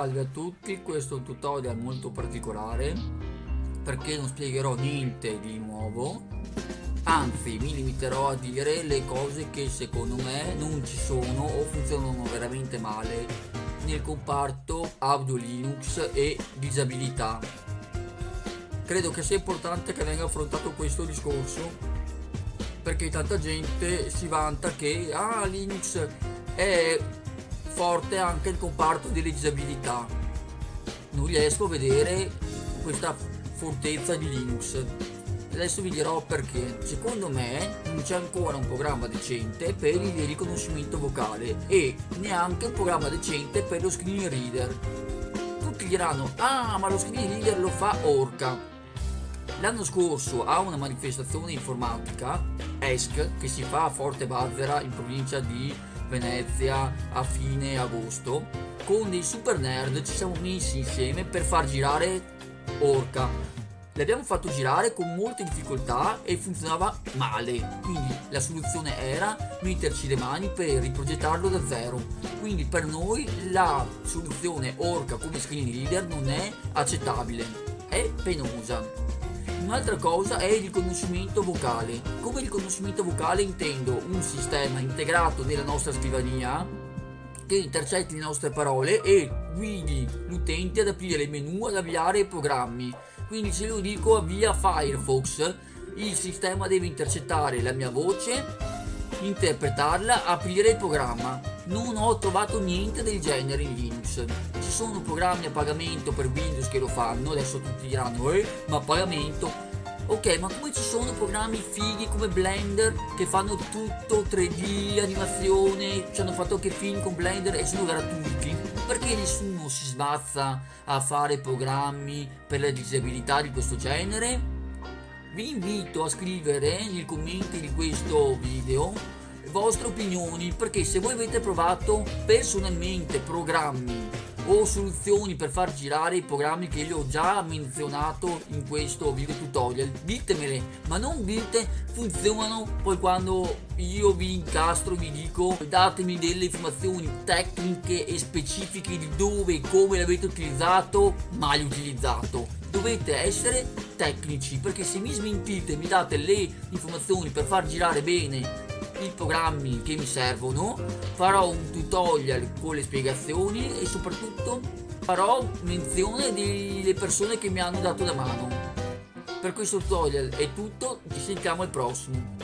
Salve a tutti, questo è un tutorial molto particolare perché non spiegherò niente di nuovo. Anzi mi limiterò a dire le cose che secondo me non ci sono o funzionano veramente male nel comparto audio Linux e disabilità. Credo che sia importante che venga affrontato questo discorso perché tanta gente si vanta che ah Linux è forte anche il comparto delle disabilità. Non riesco a vedere questa fortezza di Linux. Adesso vi dirò perché. Secondo me non c'è ancora un programma decente per il riconoscimento vocale e neanche un programma decente per lo screen reader. Tutti diranno, ah ma lo screen reader lo fa Orca. L'anno scorso a una manifestazione informatica, ESC, che si fa a Forte Bazzera in provincia di Venezia a fine agosto. Con dei super nerd ci siamo messi insieme per far girare Orca. L'abbiamo fatto girare con molte difficoltà e funzionava male. Quindi la soluzione era metterci le mani per riprogettarlo da zero. Quindi per noi la soluzione Orca come screen reader non è accettabile è penosa Un'altra cosa è il riconoscimento vocale. Come riconoscimento vocale intendo un sistema integrato nella nostra scrivania che intercetti le nostre parole e guidi l'utente ad aprire il menu ad avviare i programmi. Quindi se io dico avvia Firefox, il sistema deve intercettare la mia voce, interpretarla, aprire il programma. Non ho trovato niente del genere in Linux. Ci sono programmi a pagamento per Windows che lo fanno, adesso tutti diranno, eh, ma a pagamento. Ok, ma come ci sono programmi fighi come Blender che fanno tutto 3D, animazione, ci hanno fatto anche film con Blender e sono gratuiti? Perché nessuno si sbazza a fare programmi per le disabilità di questo genere? Vi invito a scrivere nei commenti di questo video le vostre opinioni perché se voi avete provato personalmente programmi o soluzioni per far girare i programmi che io ho già menzionato in questo video tutorial. Ditemele ma non dite funzionano poi quando io vi incastro vi dico datemi delle informazioni tecniche e specifiche di dove e come l'avete utilizzato mai utilizzato. Dovete essere tecnici perché se mi smentite mi date le informazioni per far girare bene i programmi che mi servono farò un tutorial con le spiegazioni e soprattutto farò menzione delle persone che mi hanno dato la mano. Per questo tutorial è tutto ci sentiamo al prossimo